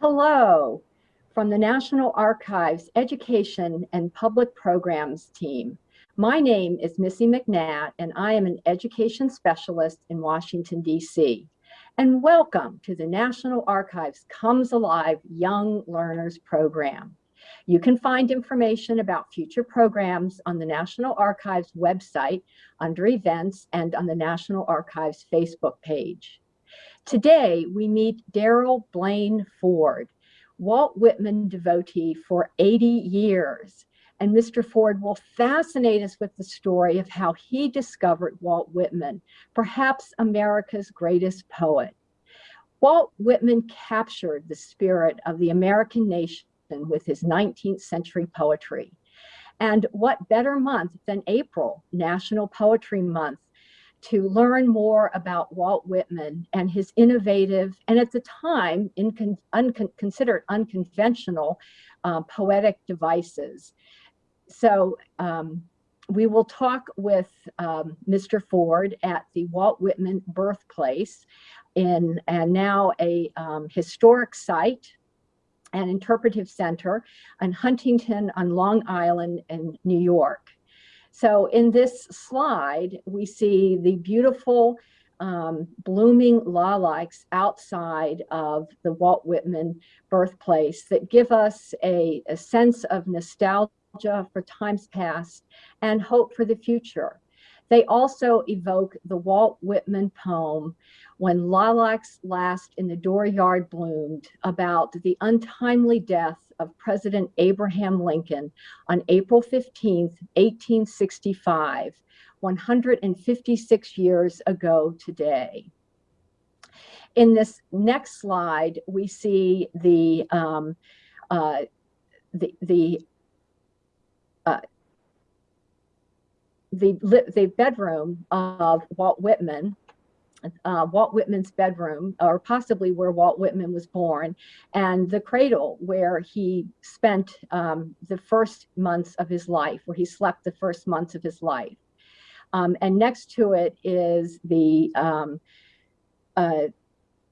Hello from the National Archives Education and Public Programs team. My name is Missy McNatt and I am an education specialist in Washington, D.C. And welcome to the National Archives Comes Alive Young Learners Program. You can find information about future programs on the National Archives website under events and on the National Archives Facebook page. Today, we meet Daryl Blaine Ford, Walt Whitman devotee for 80 years. And Mr. Ford will fascinate us with the story of how he discovered Walt Whitman, perhaps America's greatest poet. Walt Whitman captured the spirit of the American nation with his 19th century poetry. And what better month than April, National Poetry Month, to learn more about Walt Whitman and his innovative and at the time considered unconventional uh, poetic devices. So um, we will talk with um, Mr. Ford at the Walt Whitman birthplace in and now a um, historic site and interpretive center in Huntington on Long Island in New York. So in this slide, we see the beautiful um, blooming lilacs outside of the Walt Whitman birthplace that give us a, a sense of nostalgia for times past and hope for the future. They also evoke the Walt Whitman poem, When Lilacs Last in the Dooryard Bloomed, about the untimely death of President Abraham Lincoln on April 15, 1865, 156 years ago today. In this next slide, we see the um, uh, the the uh, the the bedroom of Walt Whitman uh, Walt Whitman's bedroom, or possibly where Walt Whitman was born, and the cradle where he spent um, the first months of his life, where he slept the first months of his life. Um, and next to it is the um, uh,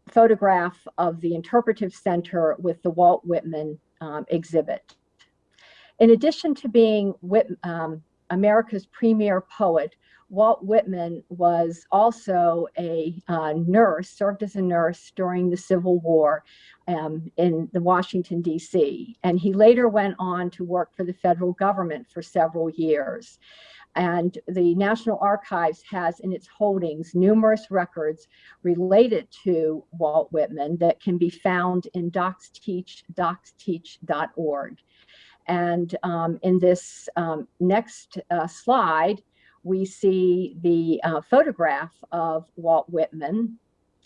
photograph of the interpretive center with the Walt Whitman um, exhibit. In addition to being Whit um, America's premier poet, Walt Whitman was also a uh, nurse, served as a nurse during the Civil War um, in the Washington, D.C. And he later went on to work for the federal government for several years. And the National Archives has in its holdings numerous records related to Walt Whitman that can be found in DocsTeach, docsteach.org. And um, in this um, next uh, slide, we see the uh, photograph of Walt Whitman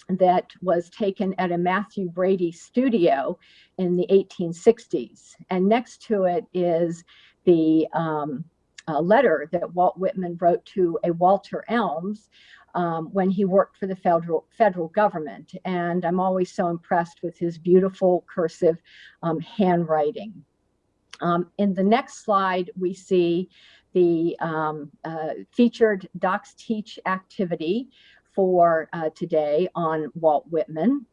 that was taken at a Mathew Brady studio in the 1860s. And next to it is the um, letter that Walt Whitman wrote to a Walter Elms um, when he worked for the federal federal government. And I'm always so impressed with his beautiful cursive um, handwriting. Um, in the next slide, we see the um, uh, featured DocsTeach activity for uh, today on Walt Whitman.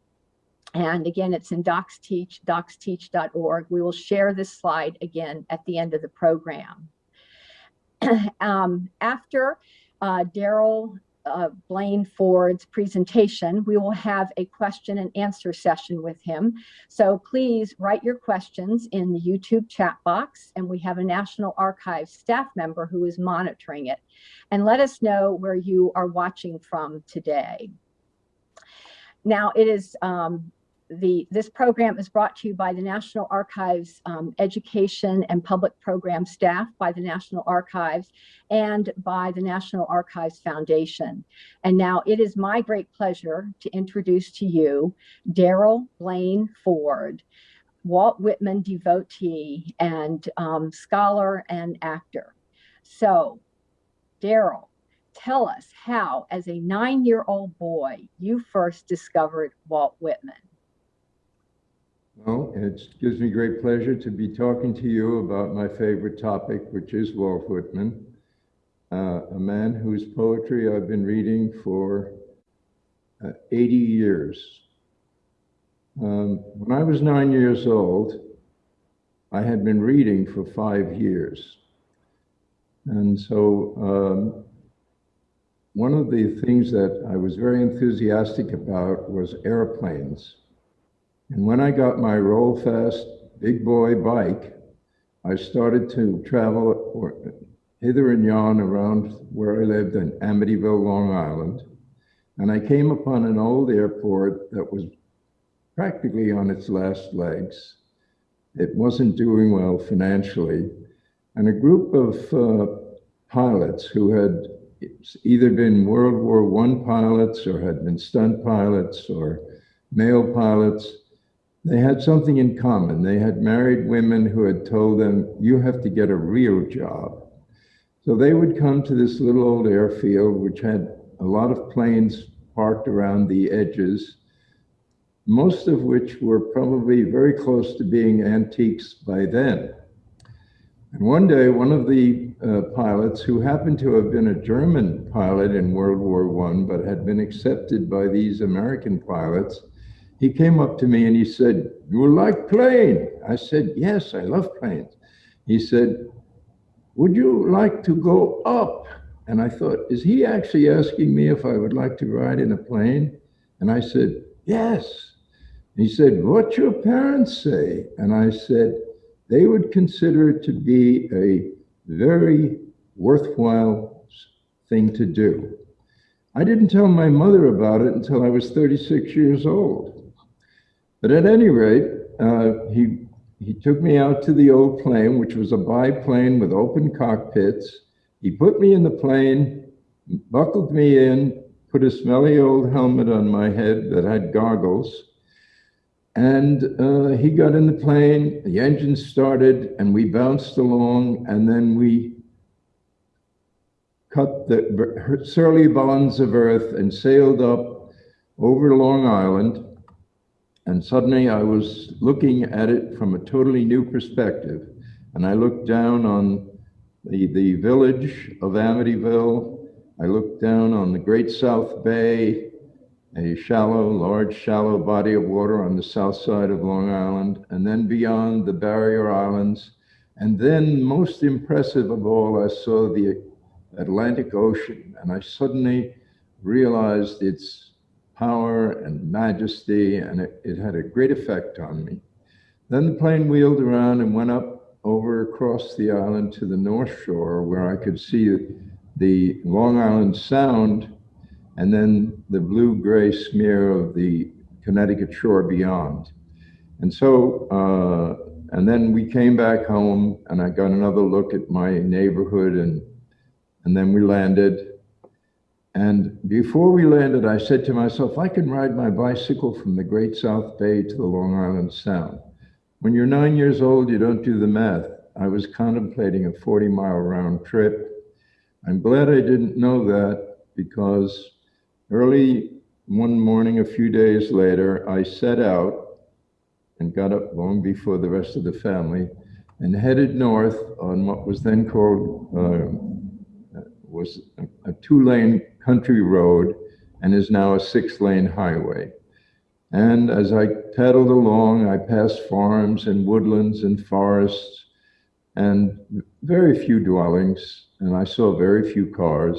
And again, it's in DocsTeach, docsteach.org. We will share this slide again at the end of the program. um, after uh, Daryl uh, Blaine Ford's presentation, we will have a question and answer session with him. So please write your questions in the YouTube chat box, and we have a National Archives staff member who is monitoring it. And let us know where you are watching from today. Now, it is um, the this program is brought to you by the National Archives um, Education and Public Program staff, by the National Archives, and by the National Archives Foundation. And now it is my great pleasure to introduce to you Daryl Blaine Ford, Walt Whitman devotee and um, scholar and actor. So, Daryl, tell us how, as a nine-year-old boy, you first discovered Walt Whitman. Well, it gives me great pleasure to be talking to you about my favorite topic, which is Walt Whitman, uh, a man whose poetry I've been reading for uh, 80 years. Um, when I was nine years old, I had been reading for five years. And so um, one of the things that I was very enthusiastic about was airplanes. And when I got my Rollfast big boy bike, I started to travel hither and yon around where I lived in Amityville, Long Island. And I came upon an old airport that was practically on its last legs. It wasn't doing well financially. And a group of uh, pilots who had either been World War I pilots or had been stunt pilots or mail pilots, they had something in common. They had married women who had told them, you have to get a real job. So they would come to this little old airfield, which had a lot of planes parked around the edges, most of which were probably very close to being antiques by then. And one day, one of the uh, pilots, who happened to have been a German pilot in World War I, but had been accepted by these American pilots, he came up to me and he said, You like plane? I said, Yes, I love planes. He said, Would you like to go up? And I thought, Is he actually asking me if I would like to ride in a plane? And I said, Yes. He said, What your parents say? And I said, They would consider it to be a very worthwhile thing to do. I didn't tell my mother about it until I was 36 years old. But at any rate, uh, he, he took me out to the old plane, which was a biplane with open cockpits. He put me in the plane, buckled me in, put a smelly old helmet on my head that had goggles. And uh, he got in the plane, the engine started, and we bounced along, and then we cut the surly bonds of earth and sailed up over Long Island and suddenly I was looking at it from a totally new perspective. And I looked down on the, the village of Amityville. I looked down on the Great South Bay, a shallow, large, shallow body of water on the south side of Long Island, and then beyond the barrier islands. And then, most impressive of all, I saw the Atlantic Ocean, and I suddenly realized its power and majesty, and it, it had a great effect on me. Then the plane wheeled around and went up over across the island to the North Shore, where I could see the Long Island Sound and then the blue gray smear of the Connecticut shore beyond. And so, uh, and then we came back home and I got another look at my neighborhood and, and then we landed and before we landed, I said to myself, I can ride my bicycle from the Great South Bay to the Long Island Sound. When you're nine years old, you don't do the math. I was contemplating a 40 mile round trip. I'm glad I didn't know that because early one morning, a few days later, I set out and got up long before the rest of the family and headed north on what was then called uh, was a, two-lane country road and is now a six lane highway. And as I pedaled along, I passed farms and woodlands and forests and very few dwellings, and I saw very few cars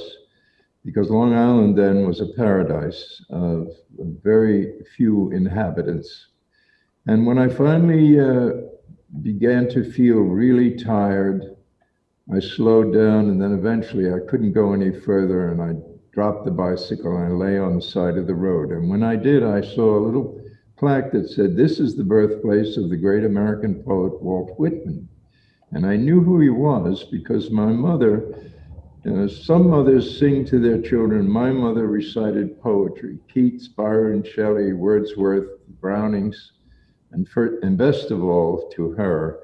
because Long Island then was a paradise of very few inhabitants. And when I finally uh, began to feel really tired, I slowed down and then eventually I couldn't go any further and I dropped the bicycle and I lay on the side of the road. And when I did, I saw a little plaque that said, This is the birthplace of the great American poet Walt Whitman. And I knew who he was because my mother, uh, some mothers sing to their children. My mother recited poetry Keats, Byron, Shelley, Wordsworth, Brownings, and, for, and best of all, to her,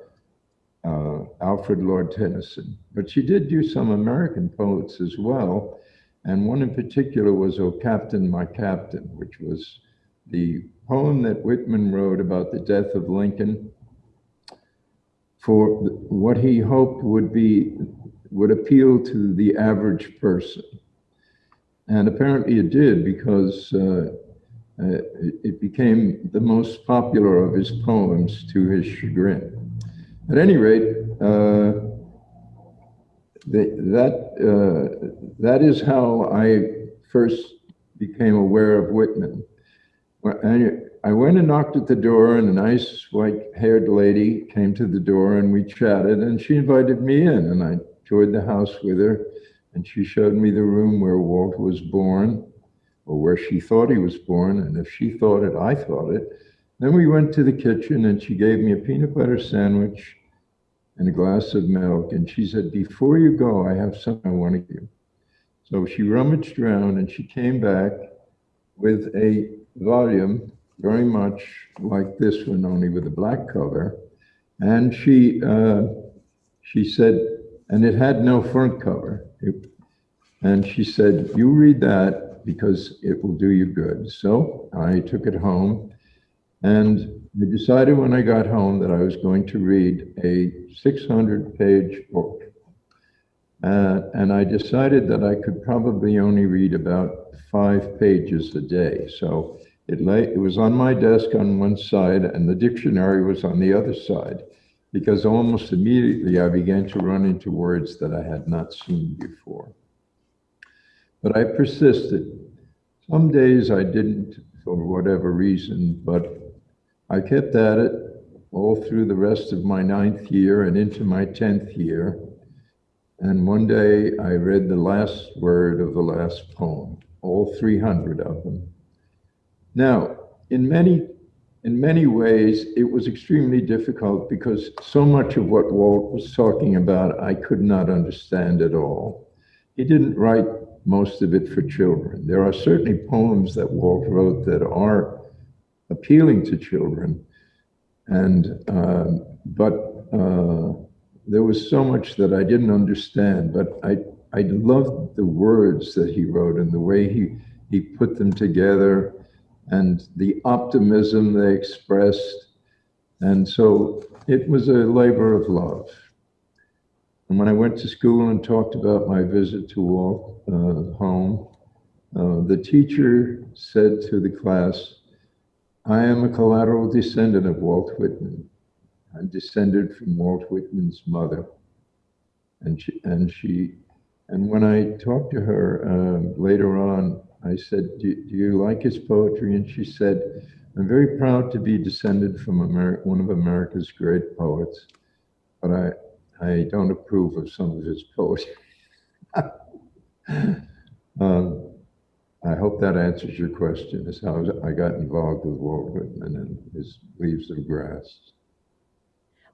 uh, Alfred Lord Tennyson. But she did do some American poets as well. And one in particular was O Captain, My Captain, which was the poem that Whitman wrote about the death of Lincoln for what he hoped would be would appeal to the average person. And apparently it did because uh, Uh, it, it became the most popular of his poems to his chagrin. At any rate, uh, that, uh, that is how I first became aware of Whitman. I, went and knocked at the door, and a nice white-haired lady came to the door, and we chatted, and she invited me in, and I toured the house with her, and she showed me the room where Walt was born, or where she thought he was born, and if she thought it, I thought it. Then we went to the kitchen, and she gave me a peanut butter sandwich and a glass of milk, and she said, before you go, I have something I want to give you. So she rummaged around, and she came back with a volume very much like this one, only with a black cover. And she, uh, she said, and it had no front cover. It- and she said, you read that because it will do you good. So I took it home and I decided when I got home that I was going to read a 600 page book. Uh, and I decided that I could probably only read about five pages a day. So it lay, it was on my desk on one side and the dictionary was on the other side because almost immediately I began to run into words that I had not seen before. But I persisted. Some days I didn't for whatever reason, but I kept at it all through the rest of my ninth year and into my 10th year. And one day I read the last word of the last poem, all 300 of them. Now, in many, in many ways, it was extremely difficult because so much of what Walt was talking about, I could not understand at all. He didn't write most of it for children. There are certainly poems that Walt wrote that are appealing to children, and um, but uh, there was so much that I didn't understand. But I I loved the words that he wrote and the way he he put them together, and the optimism they expressed, and so it was a labor of love. And when I went to school and talked about my visit to Walt uh, home, uh, the teacher said to the class, I am a collateral descendant of Walt Whitman. I'm descended from Walt Whitman's mother. And she, and she, and when I talked to her uh, later on, I said, do, do you like his poetry? And she said, I'm very proud to be descended from one of America's great poets, but I, I don't approve of some of his poetry. um, I hope that answers your question, is how I got involved with Walt Whitman and his Leaves of Grass.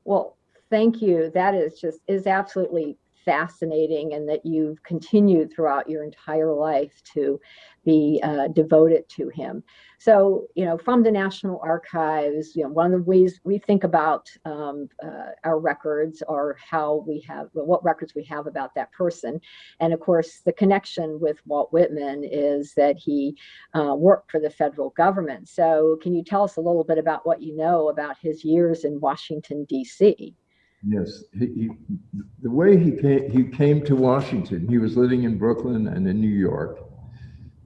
Well, thank you. That is just is absolutely fascinating, and that you've continued throughout your entire life to be uh, devoted to him. So, you know, from the National Archives, you know, one of the ways we think about um, uh, our records or how we have what records we have about that person, and of course, the connection with Walt Whitman is that he uh, worked for the federal government. So, can you tell us a little bit about what you know about his years in Washington D.C.? Yes, he, he, the way he came, he came to Washington, he was living in Brooklyn and in New York.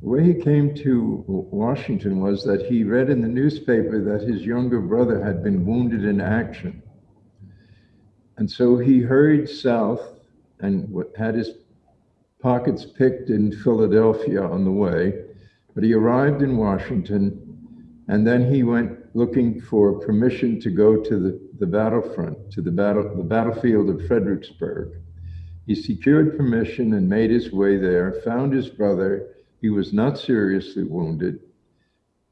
The way he came to Washington was that he read in the newspaper that his younger brother had been wounded in action. And so he hurried south and had his pockets picked in Philadelphia on the way. But he arrived in Washington and then he went looking for permission to go to the, the battlefront, to the, battle, the battlefield of Fredericksburg. He secured permission and made his way there, found his brother. He was not seriously wounded.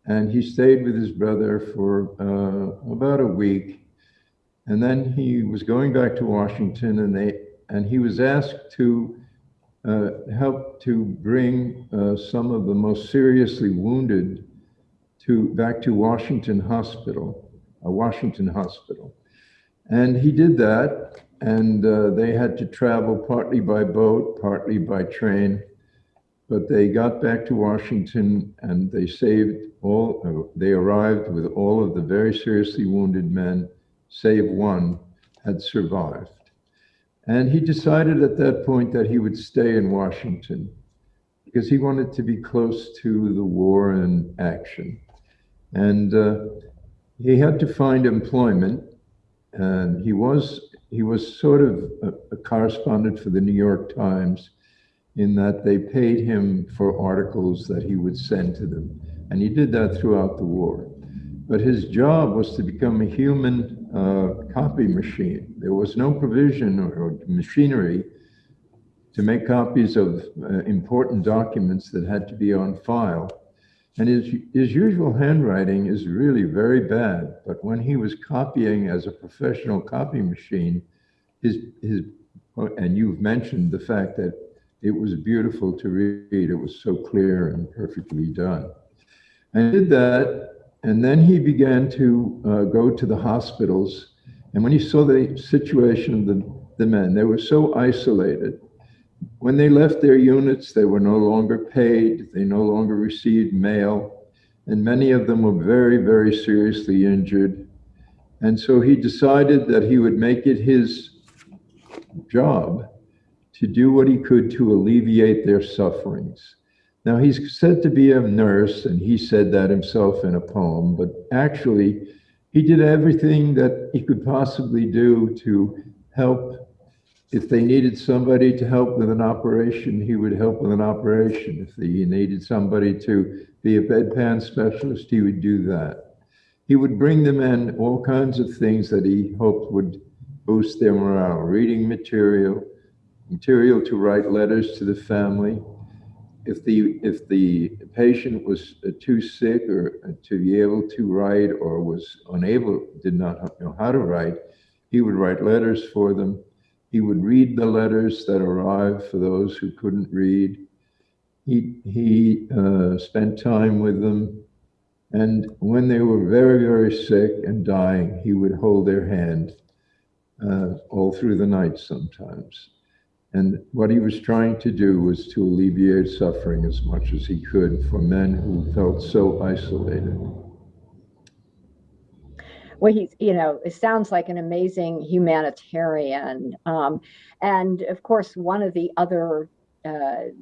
And he stayed with his brother for uh, about a week. And then he was going back to Washington and they, and he was asked to uh, help to bring uh, some of the most seriously wounded to back to Washington Hospital, a Washington hospital. And he did that, and uh, they had to travel partly by boat, partly by train. But they got back to Washington and they saved all, uh, they arrived with all of the very seriously wounded men, save one, had survived. And he decided at that point that he would stay in Washington because he wanted to be close to the war and action. And uh, he had to find employment. And he was he was sort of a, a correspondent for the New York Times in that they paid him for articles that he would send to them. And he did that throughout the war. But his job was to become a human uh, copy machine. There was no provision or, or machinery to make copies of uh, important documents that had to be on file. And his, his usual handwriting is really very bad, but when he was copying as a professional copy machine, his, his, and you've mentioned the fact that it was beautiful to read. It was so clear and perfectly done. I did that, and then he began to uh, go to the hospitals. And when he saw the situation of the, the men, they were so isolated. When they left their units, they were no longer paid, they no longer received mail, and many of them were very, very seriously injured. And so he decided that he would make it his job to do what he could to alleviate their sufferings. Now, he's said to be a nurse, and he said that himself in a poem, but actually, he did everything that he could possibly do to help. If they needed somebody to help with an operation, he would help with an operation. If he needed somebody to be a bedpan specialist, he would do that. He would bring them in all kinds of things that he hoped would boost their morale, reading material, material to write letters to the family. If the, if the patient was uh, too sick or uh, to be able to write or was unable, did not know how to write, he would write letters for them. He would read the letters that arrived for those who couldn't read. He, he uh, spent time with them. And when they were very, very sick and dying, he would hold their hand uh, all through the night sometimes. And what he was trying to do was to alleviate suffering as much as he could for men who felt so isolated. Well, he's, you know, it sounds like an amazing humanitarian. Um, and of course, one of the other uh,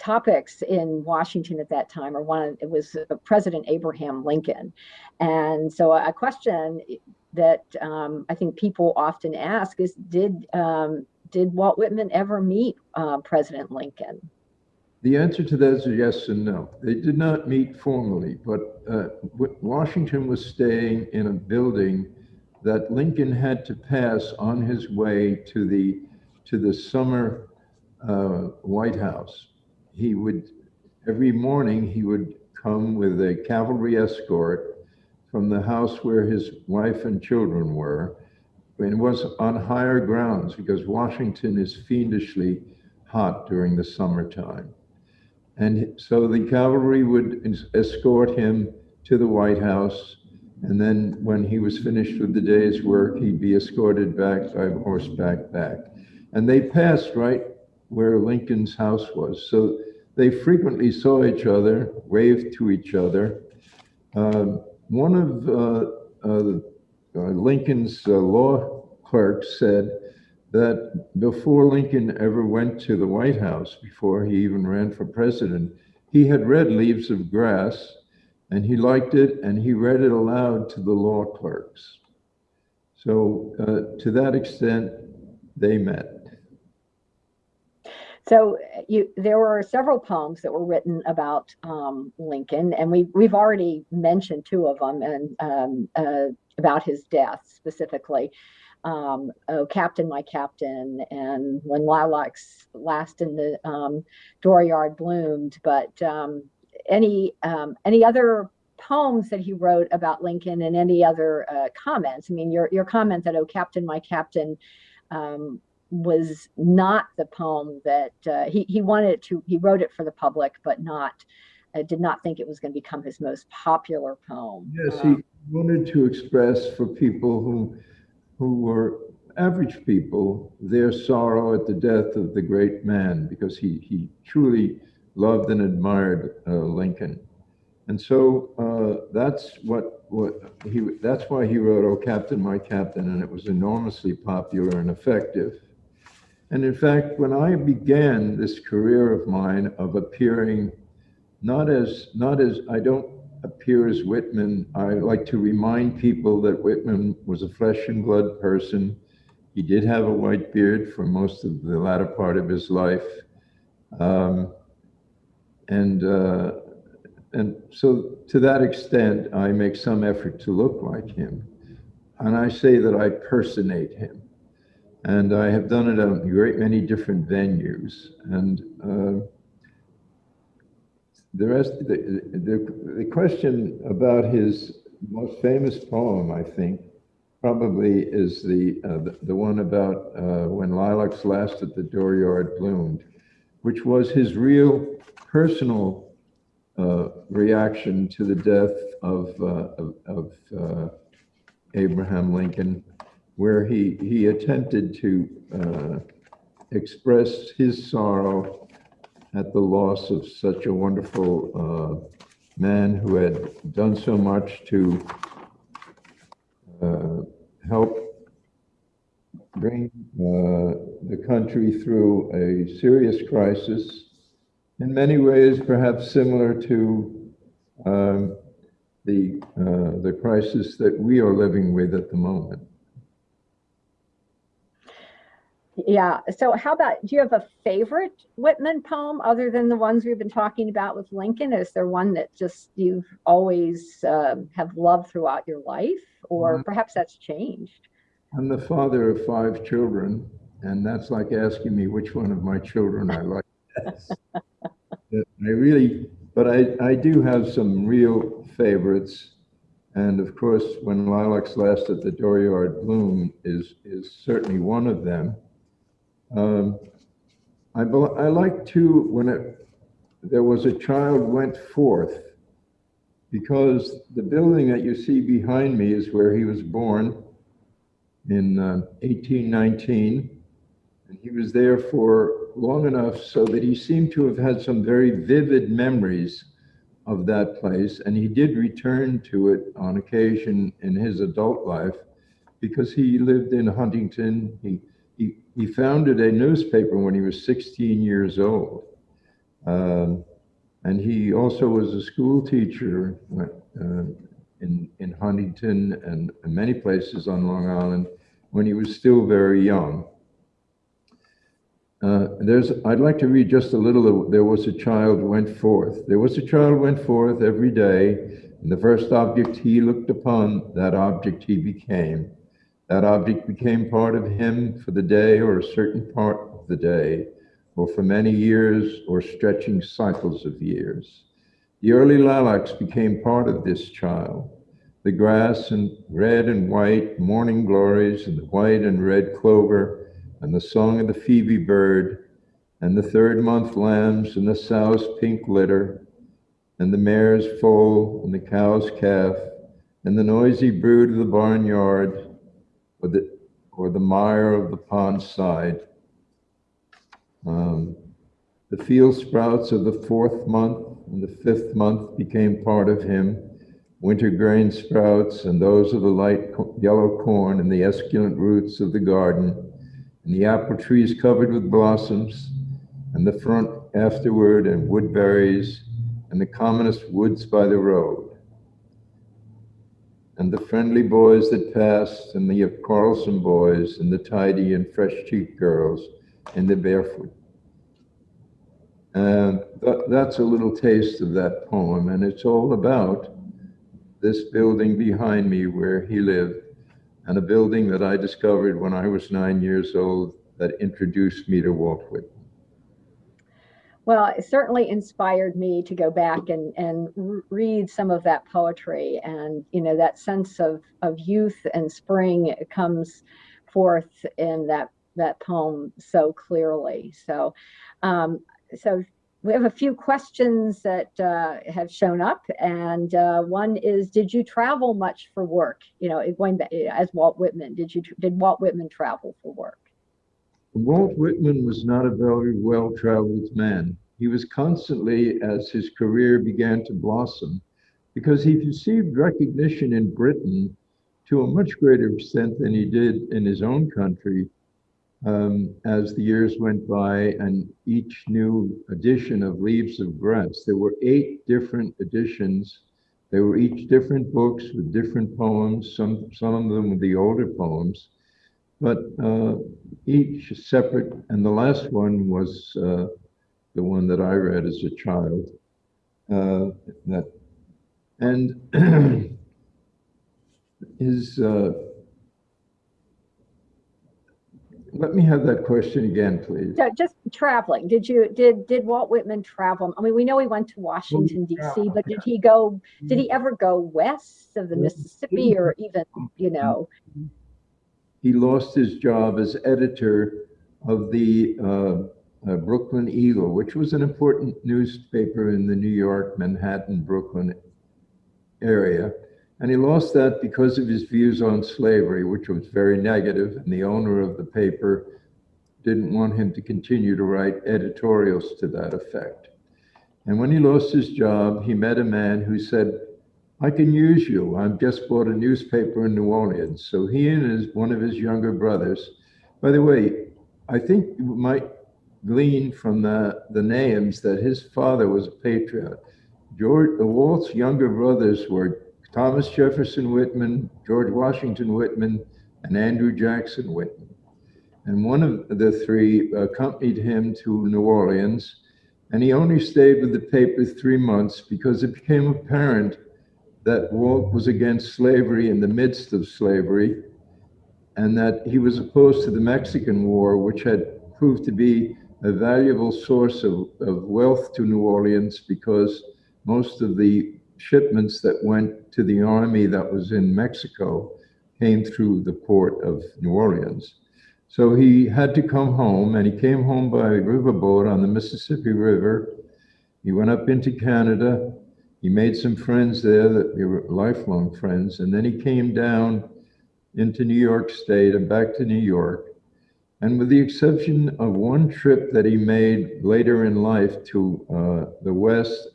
topics in Washington at that time, or one, it was President Abraham Lincoln. And so a question that um, I think people often ask is, did um, did Walt Whitman ever meet uh, President Lincoln? The answer to that is yes and no. They did not meet formally, but uh, Washington was staying in a building that Lincoln had to pass on his way to the to the summer uh, White House. He would every morning he would come with a cavalry escort from the house where his wife and children were it was on higher grounds because Washington is fiendishly hot during the summertime. And so the cavalry would escort him to the White House. And then when he was finished with the day's work, he'd be escorted back by horseback back. And they passed right where Lincoln's house was. So they frequently saw each other, waved to each other. Uh, one of uh, uh, uh, Lincoln's uh, law clerks said that before Lincoln ever went to the White House, before he even ran for president, he had read Leaves of Grass and he liked it and he read it aloud to the law clerks. So, uh, to that extent, they met. So you, there were several poems that were written about um, Lincoln, and we we've already mentioned two of them, and um, uh, about his death specifically. Um, oh, Captain, my Captain, and when lilacs last in the um, dooryard bloomed. But um, any um, any other poems that he wrote about Lincoln and any other uh, comments? I mean, your your comment that "Oh, Captain, my Captain." Um, was not the poem that uh, he he wanted to. He wrote it for the public, but not uh, did not think it was going to become his most popular poem. Yes, um, he wanted to express for people who who were average people their sorrow at the death of the great man because he he truly loved and admired uh, Lincoln. And so uh, that's what what he that's why he wrote "Oh Captain, My Captain," and it was enormously popular and effective. And in fact, when I began this career of mine of appearing, not as, not as, I don't, appears Whitman, I like to remind people that Whitman was a flesh and blood person. He did have a white beard for most of the latter part of his life. Um, and, uh, and so to that extent, I make some effort to look like him. And I say that I personate him. And I have done it at a great many different venues. And uh, the rest, the, the, the question about his most famous poem, I think, probably is the, uh, the, the, one about uh, when lilacs last at the dooryard bloomed, which was his real personal uh, reaction to the death of, uh, of, of uh, Abraham Lincoln, where he, he attempted to uh, express his sorrow at the loss of such a wonderful uh, man who had done so much to uh, help bring uh, the country through a serious crisis, in many ways perhaps similar to um, the, uh, the crisis that we are living with at the moment. Yeah. So, how about do you have a favorite Whitman poem other than the ones we've been talking about with Lincoln? Is there one that just you've always um, have loved throughout your life, or mm. perhaps that's changed? I'm the father of five children, and that's like asking me which one of my children I like best. I really, but I, I do have some real favorites. And of course, when lilacs last at the dooryard bloom is, is certainly one of them. Um, I, I like to, when it, there was a child went forth, because the building that you see behind me is where he was born in uh, 1819. And he was there for long enough so that he seemed to have had some very vivid memories of that place. And he did return to it on occasion in his adult life because he lived in Huntington. He he, founded a newspaper when he was 16 years old. Um, and he also was a school teacher uh, in, in Huntington and, many places on Long Island when he was still very young. Uh, there's, I'd like to read just a little there was a child went forth. There was a child went forth every day, and the first object he looked upon, that object he became. That object became part of him for the day or a certain part of the day, or for many years or stretching cycles of years. The early lilacs became part of this child. The grass and red and white morning glories and the white and red clover and the song of the phoebe bird and the third month lambs and the sow's pink litter and the mare's foal and the cow's calf and the noisy brood of the barnyard or the, or the mire of the pond side. Um, the field sprouts of the fourth month and the fifth month became part of him. Winter grain sprouts and those of the light yellow corn and the esculent roots of the garden, and the apple trees covered with blossoms, and the front afterward, and woodberries, and the commonest woods by the road and the friendly boys that passed, and the quarrelsome boys, and the tidy and fresh-cheeked girls, and the barefoot. And th that's a little taste of that poem, and it's all about this building behind me where he lived, and a building that I discovered when I was nine years old that introduced me to Walt Whitman. Well, it certainly inspired me to go back and, and read some of that poetry. And, you know, that sense of, of youth and spring comes forth in that, that poem so clearly. So, um, so we have a few questions that uh, have shown up. And uh, one is, did you travel much for work? You know, going back as Walt Whitman, did you, did Walt Whitman travel for work? Walt Whitman was not a very well-traveled man. He was constantly, as his career began to blossom, because he received recognition in Britain to a much greater extent than he did in his own country um, as the years went by and each new edition of Leaves of Grass. There were eight different editions They were each different books with different poems, some, some of them with the older poems, but uh, each separate. And the last one was uh, the one that I read as a child. Uh, that and his uh, let me have that question again, please. So just traveling, did you, did, did Walt Whitman travel? I mean, we know he went to Washington DC, but did he go, did he ever go west of the Mississippi or even, you know? He lost his job as editor of the uh, uh, Brooklyn Eagle, which was an important newspaper in the New York, Manhattan, Brooklyn area. And he lost that because of his views on slavery, which was very negative, and the owner of the paper didn't want him to continue to write editorials to that effect. And when he lost his job, he met a man who said, I can use you. I've just bought a newspaper in New Orleans. So he and his, one of his younger brothers, by the way, I think you might glean from the, the names that his father was a patriot. George, Walt's younger brothers were Thomas Jefferson Whitman, George Washington Whitman, and Andrew Jackson Whitman. And one of the three accompanied him to New Orleans, and he only stayed with the paper three months because it became apparent that Walt was against slavery in the midst of slavery, and that he was opposed to the Mexican War, which had proved to be a valuable source of, of wealth to New Orleans because most of the shipments that went to the army that was in Mexico came through the port of New Orleans. So he had to come home, and he came home by riverboat on the Mississippi River. He went up into Canada. He made some friends there that they were lifelong friends, and then he came down into New York State and back to New York. And with the exception of one trip that he made later in life to uh, the West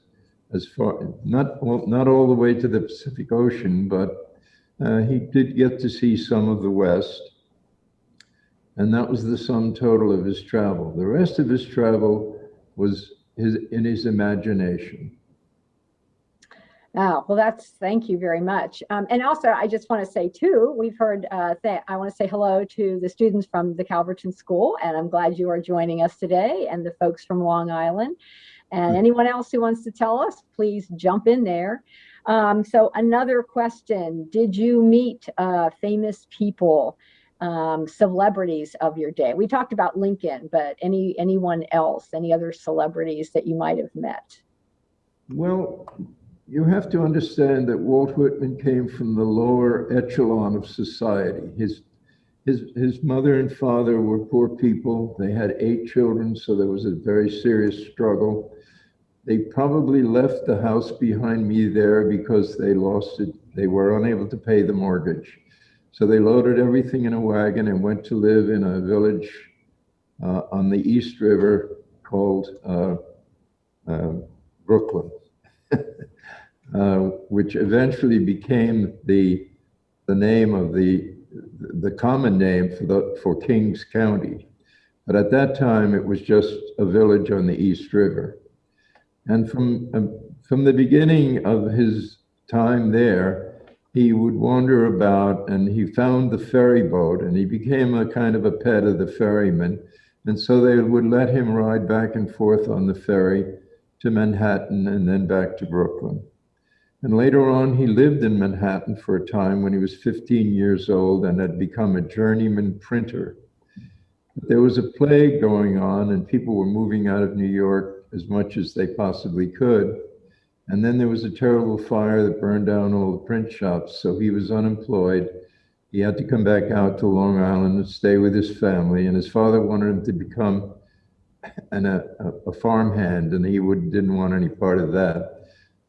as far not well, not all the way to the Pacific Ocean, but uh, he did get to see some of the West, and that was the sum total of his travel. The rest of his travel was his in his imagination. Oh, well, that's, thank you very much. Um, and also, I just want to say too, we've heard, uh, th I want to say hello to the students from the Calverton School, and I'm glad you are joining us today, and the folks from Long Island. And anyone else who wants to tell us, please jump in there. Um, so another question, did you meet uh, famous people, um, celebrities of your day? We talked about Lincoln, but any anyone else, any other celebrities that you might have met? Well, you have to understand that Walt Whitman came from the lower echelon of society. His his his mother and father were poor people. They had eight children, so there was a very serious struggle. They probably left the house behind me there because they lost it. They were unable to pay the mortgage. So they loaded everything in a wagon and went to live in a village uh, on the East River called uh, uh, Brooklyn, which eventually became the, the name of the, the common name for, the, for Kings County. But at that time, it was just a village on the East River. And from, um, from the beginning of his time there, he would wander about and he found the ferry boat and he became a kind of a pet of the ferryman. And so they would let him ride back and forth on the ferry to Manhattan and then back to Brooklyn. And later on, he lived in Manhattan for a time when he was 15 years old and had become a journeyman printer. But there was a plague going on, and people were moving out of New York as much as they possibly could. And then there was a terrible fire that burned down all the print shops. So he was unemployed. He had to come back out to Long Island and stay with his family. And his father wanted him to become an, a, a farmhand, and he would, didn't want any part of that.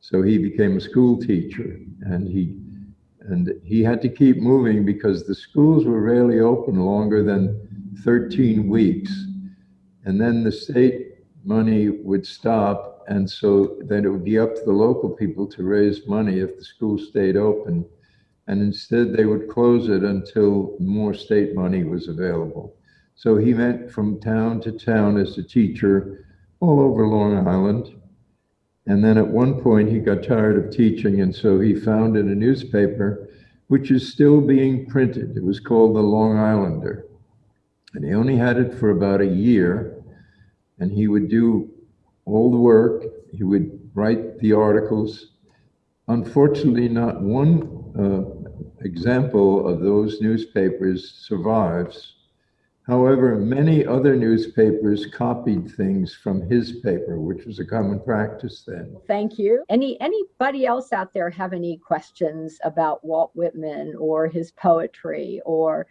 So he became a school teacher, and he and he had to keep moving because the schools were rarely open longer than 13 weeks. And then the state money would stop. And so then it would be up to the local people to raise money if the school stayed open. And instead, they would close it until more state money was available. So he went from town to town as a teacher all over Long Island. And then at one point, he got tired of teaching, and so he founded a newspaper, which is still being printed. It was called the Long Islander. And he only had it for about a year, and he would do all the work. He would write the articles. Unfortunately, not one uh, example of those newspapers survives. However, many other newspapers copied things from his paper, which was a common practice then. Thank you. Any anybody else out there have any questions about Walt Whitman or his poetry or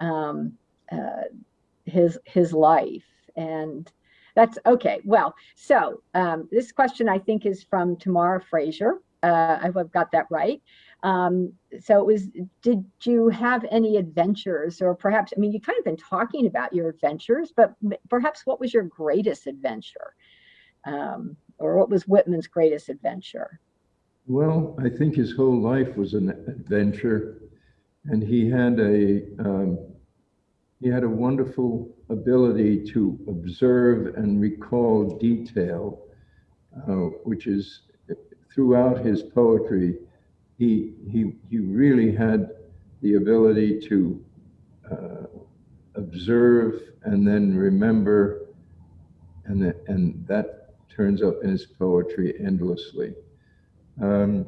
um, uh, his his life? And that's okay. Well, so um, this question I think is from Tamara Frazier. Uh, I've got that right. Um, so it was, did you have any adventures or perhaps, I mean, you kind of been talking about your adventures, but perhaps what was your greatest adventure? Um, or what was Whitman's greatest adventure? Well, I think his whole life was an adventure and he had a, um, he had a wonderful ability to observe and recall detail, uh, which is throughout his poetry, he, he, he really had the ability to uh, observe and then remember, and, the, and that turns up in his poetry endlessly. Um,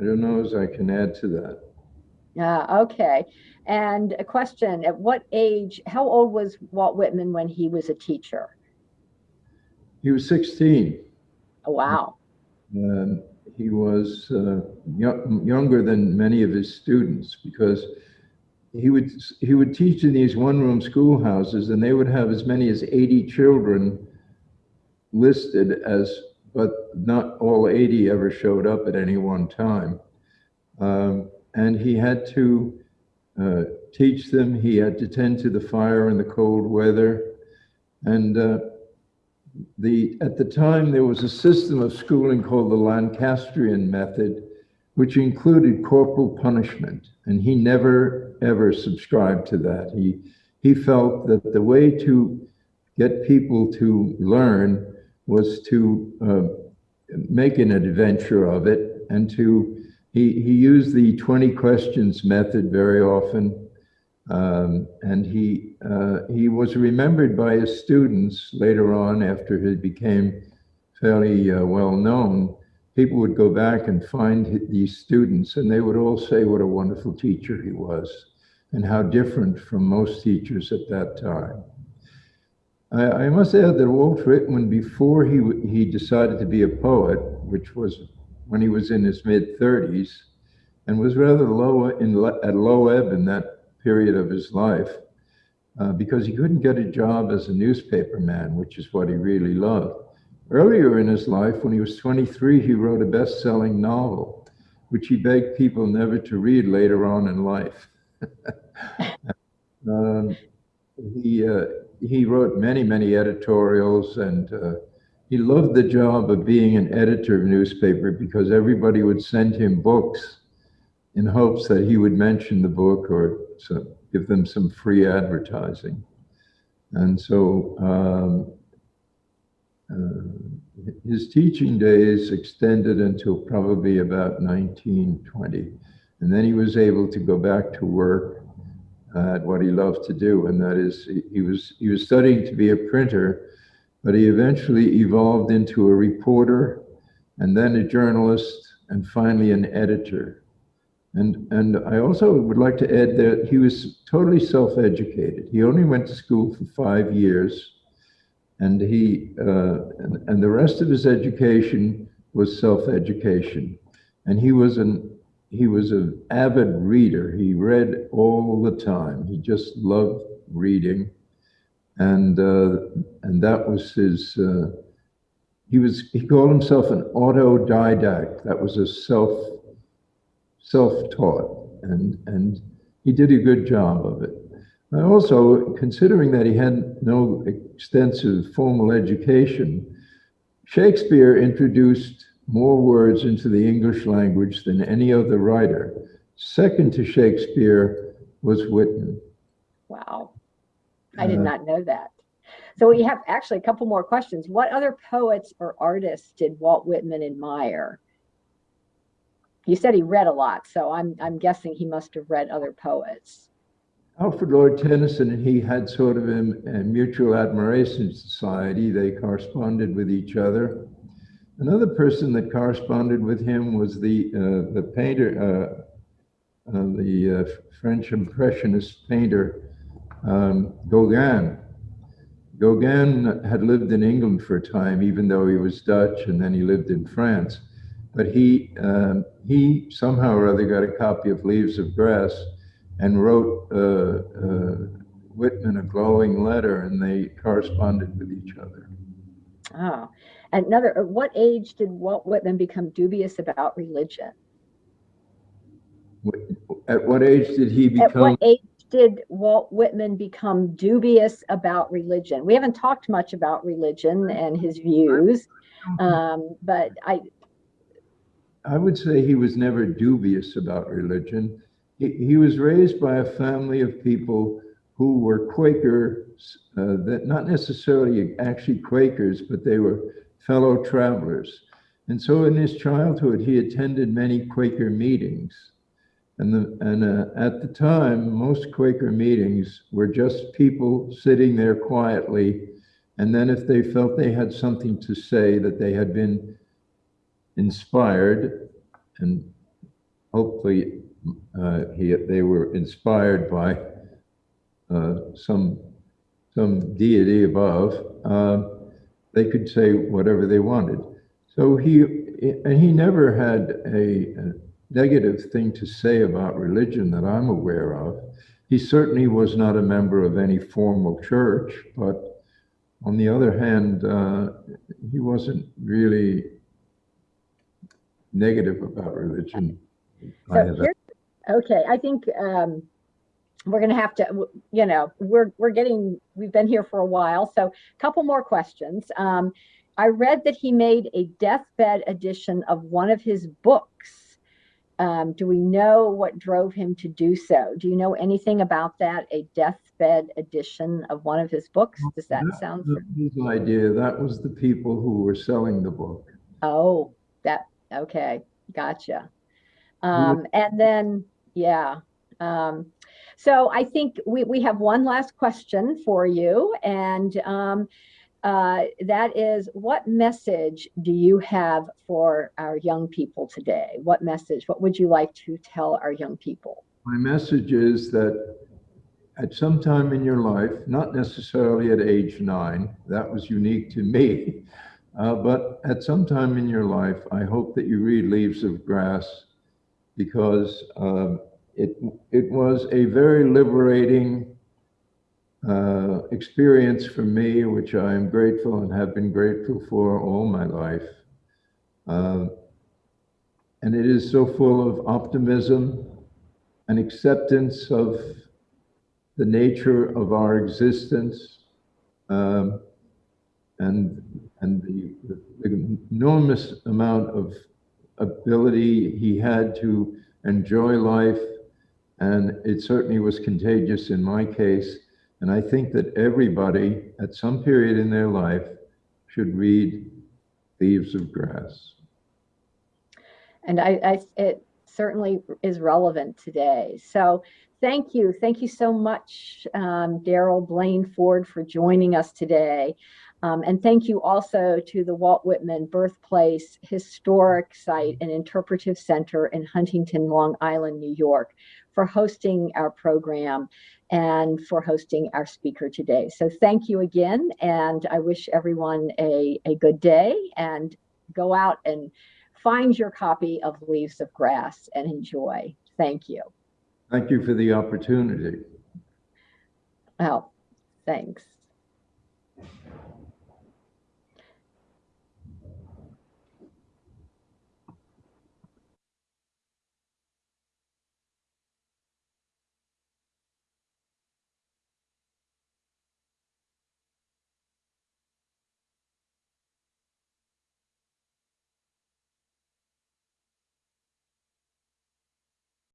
I don't know as I can add to that. Yeah, okay. And a question, at what age, how old was Walt Whitman when he was a teacher? He was 16. Oh, wow. Um, he was uh, young, younger than many of his students because he would he would teach in these one-room schoolhouses, and they would have as many as 80 children listed as, but not all 80 ever showed up at any one time. Um, and he had to uh, teach them. He had to tend to the fire in the cold weather, and uh, the, at the time, there was a system of schooling called the Lancastrian method, which included corporal punishment. And he never, ever subscribed to that. He, he felt that the way to get people to learn was to uh, make an adventure of it and to, he, he used the 20 questions method very often um, and he, uh, he was remembered by his students later on after he became fairly uh, well known. People would go back and find these students and they would all say what a wonderful teacher he was and how different from most teachers at that time. I, I must add that Walt Whitman, before he, he decided to be a poet, which was when he was in his mid 30s, and was rather low in, at low ebb in that period of his life uh, because he couldn't get a job as a newspaper man, which is what he really loved. Earlier in his life, when he was 23, he wrote a best selling novel, which he begged people never to read later on in life. um, he, uh, he wrote many, many editorials and uh, he loved the job of being an editor of newspaper because everybody would send him books in hopes that he would mention the book or so give them some free advertising. And so um, uh, his teaching days extended until probably about 1920. And then he was able to go back to work at what he loved to do. And that is, he was, he was studying to be a printer, but he eventually evolved into a reporter and then a journalist and finally an editor. And, and I also would like to add that he was totally self-educated. He only went to school for five years, and he uh, and, and the rest of his education was self-education. And he was an he was an avid reader. He read all the time. He just loved reading, and uh, and that was his. Uh, he was he called himself an autodidact. That was a self self-taught, and, and he did a good job of it. I also, considering that he had no extensive formal education, Shakespeare introduced more words into the English language than any other writer. Second to Shakespeare was Whitman. Wow. I did uh, not know that. So we have actually a couple more questions. What other poets or artists did Walt Whitman admire? You said he read a lot, so I'm I'm guessing he must have read other poets. Alfred Lord Tennyson and he had sort of a, a mutual admiration society. They corresponded with each other. Another person that corresponded with him was the uh, the painter, uh, uh, the uh, French Impressionist painter um, Gauguin. Gauguin had lived in England for a time, even though he was Dutch, and then he lived in France. But he um, he somehow or other got a copy of Leaves of Grass and wrote uh, uh, Whitman a glowing letter, and they corresponded with each other. Oh, another. At what age did Walt Whitman become dubious about religion? At what age did he become? At what age did Walt Whitman become dubious about religion? We haven't talked much about religion and his views, um, but I. I would say he was never dubious about religion. He, he was raised by a family of people who were Quakers, uh, that not necessarily actually Quakers, but they were fellow travelers. And so in his childhood, he attended many Quaker meetings. And, the, and uh, at the time, most Quaker meetings were just people sitting there quietly. And then if they felt they had something to say, that they had been inspired, and hopefully uh, he, they were inspired by uh, some, some deity above, uh, they could say whatever they wanted. So he, and he never had a, a negative thing to say about religion that I'm aware of. He certainly was not a member of any formal church, but on the other hand, uh, he wasn't really negative about religion. So here, okay, I think um, we're going to have to, you know, we're we're getting, we've been here for a while, so a couple more questions. Um, I read that he made a deathbed edition of one of his books. Um, do we know what drove him to do so? Do you know anything about that? A deathbed edition of one of his books? Does that That sound? His idea, that was the people who were selling the book. Oh, that, okay, gotcha. Um, and then, yeah. Um, so I think we, we have one last question for you, and um, uh, that is what message do you have for our young people today? What message, what would you like to tell our young people? My message is that at some time in your life, not necessarily at age nine, that was unique to me, uh, but at some time in your life, I hope that you read Leaves of Grass because um, it, it was a very liberating uh, experience for me, which I am grateful and have been grateful for all my life. Uh, and it is so full of optimism and acceptance of the nature of our existence um, and, and the, the enormous amount of ability he had to enjoy life. And it certainly was contagious in my case. And I think that everybody at some period in their life should read Leaves of Grass. And I, I, it certainly is relevant today. So thank you. Thank you so much, um, Daryl Blaine Ford, for joining us today. Um, and thank you also to the Walt Whitman Birthplace Historic Site and Interpretive Center in Huntington, Long Island, New York, for hosting our program and for hosting our speaker today. So thank you again, and I wish everyone a, a good day and go out and find your copy of Leaves of Grass and enjoy. Thank you. Thank you for the opportunity. Oh, thanks.